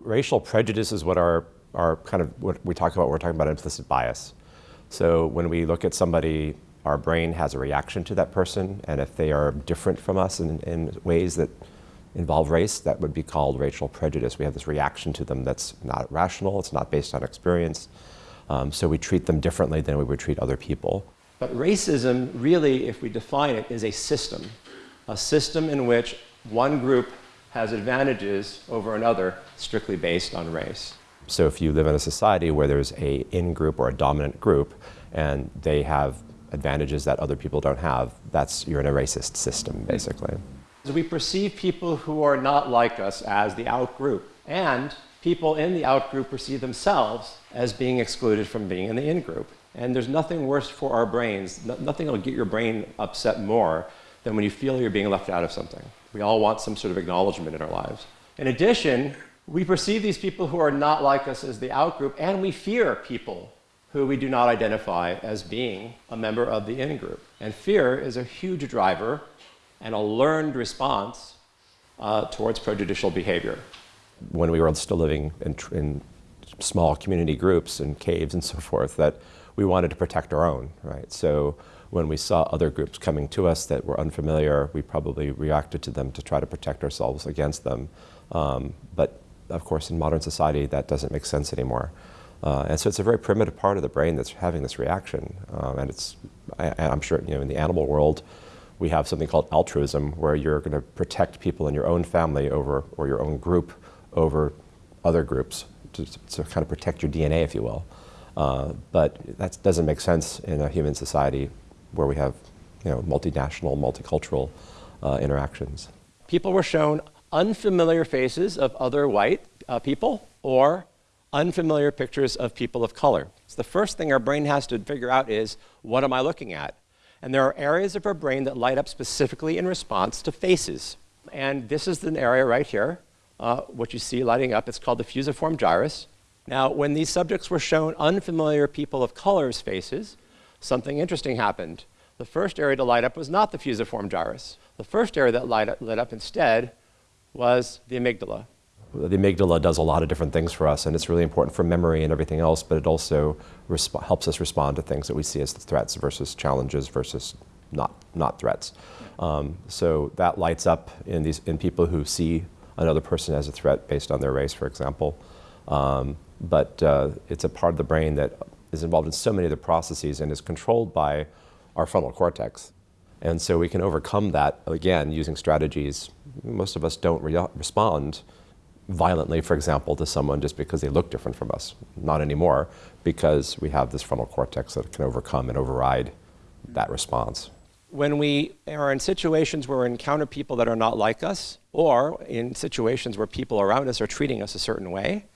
Racial prejudice is what our, our kind of what we talk about, we're talking about implicit bias. So when we look at somebody, our brain has a reaction to that person, and if they are different from us in, in ways that involve race, that would be called racial prejudice. We have this reaction to them that's not rational, it's not based on experience, um, so we treat them differently than we would treat other people. But racism, really, if we define it, is a system. A system in which one group has advantages over another strictly based on race. So if you live in a society where there's a in-group or a dominant group, and they have advantages that other people don't have, that's, you're in a racist system, basically. So we perceive people who are not like us as the out-group. And people in the out-group perceive themselves as being excluded from being in the in-group. And there's nothing worse for our brains, no, nothing will get your brain upset more than when you feel you're being left out of something. We all want some sort of acknowledgement in our lives. In addition, we perceive these people who are not like us as the out-group, and we fear people who we do not identify as being a member of the in-group. And fear is a huge driver and a learned response uh, towards prejudicial behavior. When we were still living in, in small community groups and caves and so forth, that we wanted to protect our own, right? So when we saw other groups coming to us that were unfamiliar, we probably reacted to them to try to protect ourselves against them. Um, but of course, in modern society, that doesn't make sense anymore. Uh, and so it's a very primitive part of the brain that's having this reaction. Um, and it's, I, I'm sure, you know, in the animal world, we have something called altruism, where you're going to protect people in your own family over, or your own group over other groups to, to kind of protect your DNA, if you will. Uh, but that doesn't make sense in a human society where we have you know, multinational, multicultural uh, interactions. People were shown unfamiliar faces of other white uh, people or unfamiliar pictures of people of color. So the first thing our brain has to figure out is, what am I looking at? And there are areas of our brain that light up specifically in response to faces. And this is an area right here, uh, what you see lighting up. It's called the fusiform gyrus. Now, when these subjects were shown unfamiliar people of color's faces, something interesting happened. The first area to light up was not the fusiform gyrus. The first area that light up, lit up instead was the amygdala. The amygdala does a lot of different things for us, and it's really important for memory and everything else, but it also helps us respond to things that we see as threats versus challenges versus not, not threats. Um, so that lights up in, these, in people who see another person as a threat based on their race, for example. Um, but uh, it's a part of the brain that is involved in so many of the processes and is controlled by our frontal cortex. And so we can overcome that, again, using strategies. Most of us don't re respond violently, for example, to someone just because they look different from us. Not anymore, because we have this frontal cortex that can overcome and override that response. When we are in situations where we encounter people that are not like us, or in situations where people around us are treating us a certain way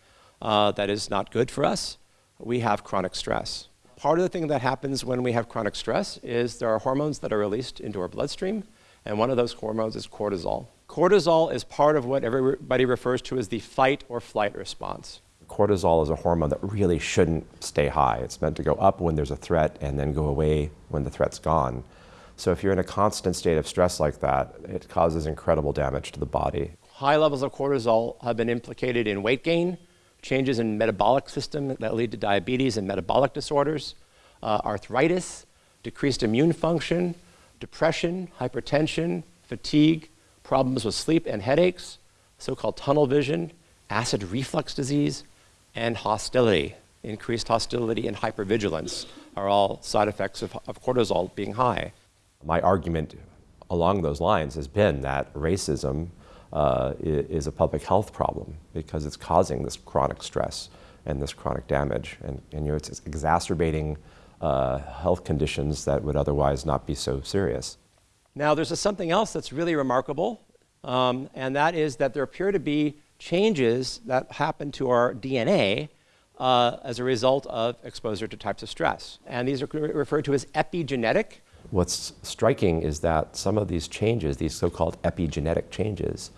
uh, that is not good for us, we have chronic stress. Part of the thing that happens when we have chronic stress is there are hormones that are released into our bloodstream, and one of those hormones is cortisol. Cortisol is part of what everybody refers to as the fight or flight response. Cortisol is a hormone that really shouldn't stay high. It's meant to go up when there's a threat and then go away when the threat's gone. So if you're in a constant state of stress like that, it causes incredible damage to the body. High levels of cortisol have been implicated in weight gain, changes in metabolic system that lead to diabetes and metabolic disorders, uh, arthritis, decreased immune function, depression, hypertension, fatigue, problems with sleep and headaches, so-called tunnel vision, acid reflux disease, and hostility. Increased hostility and hypervigilance are all side effects of, of cortisol being high. My argument along those lines has been that racism uh, is a public health problem because it's causing this chronic stress and this chronic damage. And, and you know, it's exacerbating uh, health conditions that would otherwise not be so serious. Now, there's a, something else that's really remarkable, um, and that is that there appear to be changes that happen to our DNA uh, as a result of exposure to types of stress. And these are referred to as epigenetic. What's striking is that some of these changes, these so-called epigenetic changes,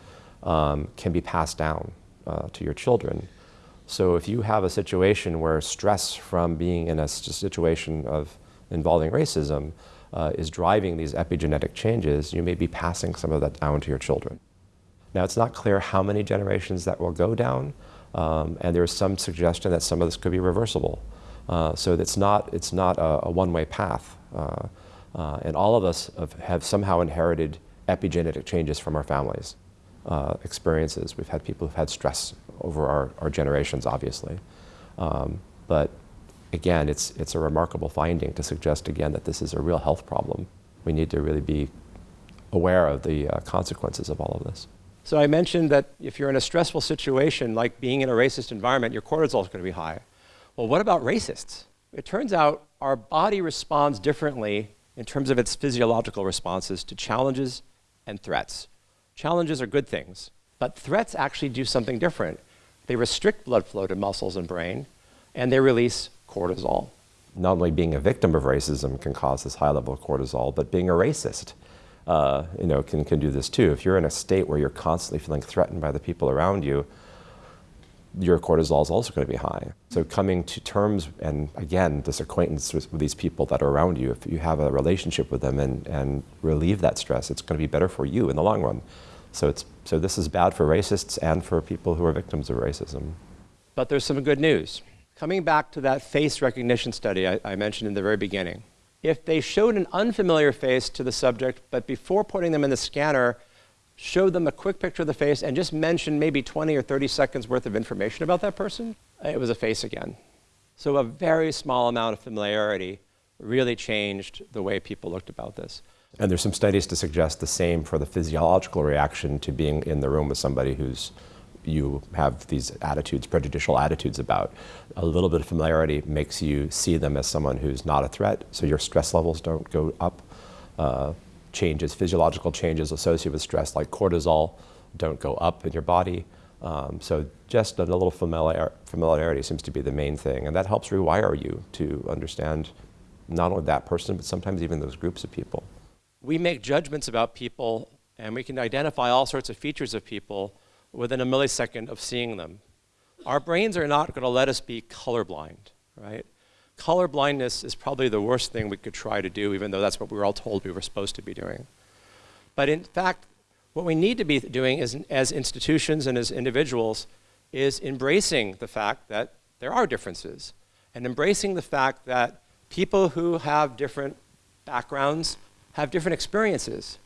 um, can be passed down uh, to your children. So if you have a situation where stress from being in a situation of involving racism uh, is driving these epigenetic changes, you may be passing some of that down to your children. Now it's not clear how many generations that will go down, Um, and there's some suggestion that some of this could be reversible. Uh, so it's not, it's not a, a one-way path. Uh, uh, and all of us have, have, somehow inherited epigenetic changes from our families' uh, experiences. We've had people who've had stress over our, our generations, obviously. Um, but again, it's, it's a remarkable finding to suggest again that this is a real health problem. We need to really be aware of the uh, consequences of all of this. So I mentioned that if you're in a stressful situation, like being in a racist environment, your cortisol is going to be high. Well, what about racists? It turns out our body responds differently in terms of its physiological responses to challenges and threats. Challenges are good things, but threats actually do something different. They restrict blood flow to muscles and brain, and they release cortisol. Not only being a victim of racism can cause this high level of cortisol, but being a racist uh, you know, can, can do this too. If you're in a state where you're constantly feeling threatened by the people around you, your cortisol is also going to be high. So coming to terms, and again, this acquaintance with, with, these people that are around you, if you have a relationship with them and, and relieve that stress, it's going to be better for you in the long run. So, it's, so this is bad for racists and for people who are victims of racism. But there's some good news. Coming back to that face recognition study I, I mentioned in the very beginning, if they showed an unfamiliar face to the subject, but before putting them in the scanner, showed them a quick picture of the face and just mentioned maybe 20 or 30 seconds worth of information about that person, it was a face again. So a very small amount of familiarity really changed the way people looked about this. And there's some studies to suggest the same for the physiological reaction to being in the room with somebody who's you have these attitudes, prejudicial attitudes about. A little bit of familiarity makes you see them as someone who's not a threat, so your stress levels don't go up. Uh, changes, physiological changes associated with stress, like cortisol, don't go up in your body. Um, so just a little familiar, familiarity seems to be the main thing, and that helps rewire you to understand not only that person, but sometimes even those groups of people. We make judgments about people, and we can identify all sorts of features of people within a millisecond of seeing them. Our brains are not going to let us be colorblind, right? Color blindness is probably the worst thing we could try to do, even though that's what we were all told we were supposed to be doing. But in fact, what we need to be doing is, as institutions and as individuals is embracing the fact that there are differences and embracing the fact that people who have different backgrounds have different experiences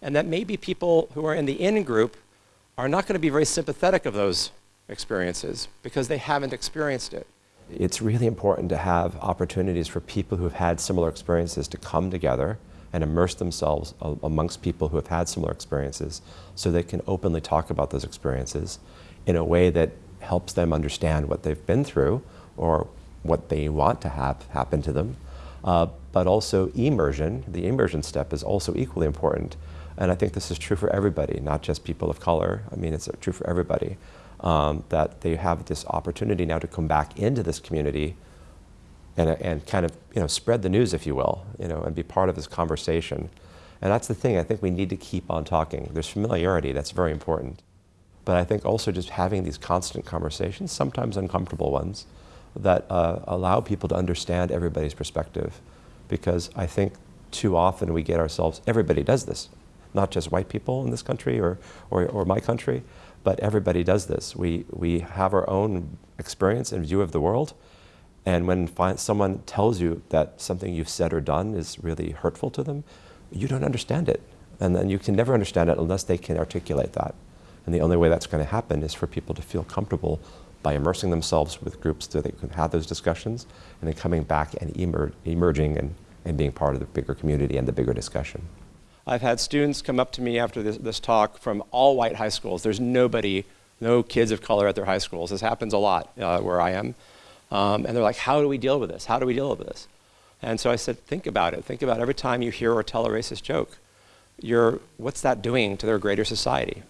and that maybe people who are in the in group are not going to be very sympathetic of those experiences because they haven't experienced it. It's really important to have opportunities for people who have had similar experiences to come together and immerse themselves amongst people who have had similar experiences so they can openly talk about those experiences in a way that helps them understand what they've been through or what they want to have happen to them. Uh, but also immersion, the immersion step is also equally important and I think this is true for everybody, not just people of color. I mean, it's true for everybody. Um, that they have this opportunity now to come back into this community and, and kind of you know, spread the news, if you will, you know, and be part of this conversation. And that's the thing, I think we need to keep on talking. There's familiarity, that's very important. But I think also just having these constant conversations, sometimes uncomfortable ones, that uh, allow people to understand everybody's perspective. Because I think too often we get ourselves, everybody does this not just white people in this country or, or, or my country, but everybody does this. We, we have our own experience and view of the world, and when someone tells you that something you've said or done is really hurtful to them, you don't understand it. And then you can never understand it unless they can articulate that. And the only way that's going to happen is for people to feel comfortable by immersing themselves with groups so they can have those discussions and then coming back and emer emerging and, and being part of the bigger community and the bigger discussion. I've had students come up to me after this, this talk from all white high schools. There's nobody, no kids of color at their high schools. This happens a lot uh, where I am. Um, and they're like, how do we deal with this? How do we deal with this? And so I said, think about it. Think about every time you hear or tell a racist joke. You're, what's that doing to their greater society?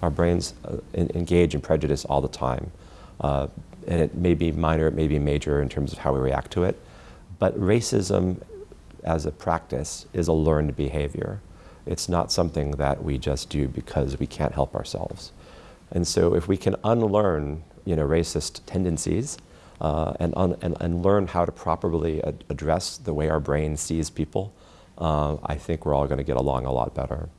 Our brains uh, in, engage in prejudice all the time. Uh, and it may be minor, it may be major in terms of how we react to it. But racism as a practice is a learned behavior. It's not something that we just do because we can't help ourselves. And so if we can unlearn you know, racist tendencies uh, and, and, and, learn how to properly ad address the way our brain sees people, uh, I think we're all going to get along a lot better.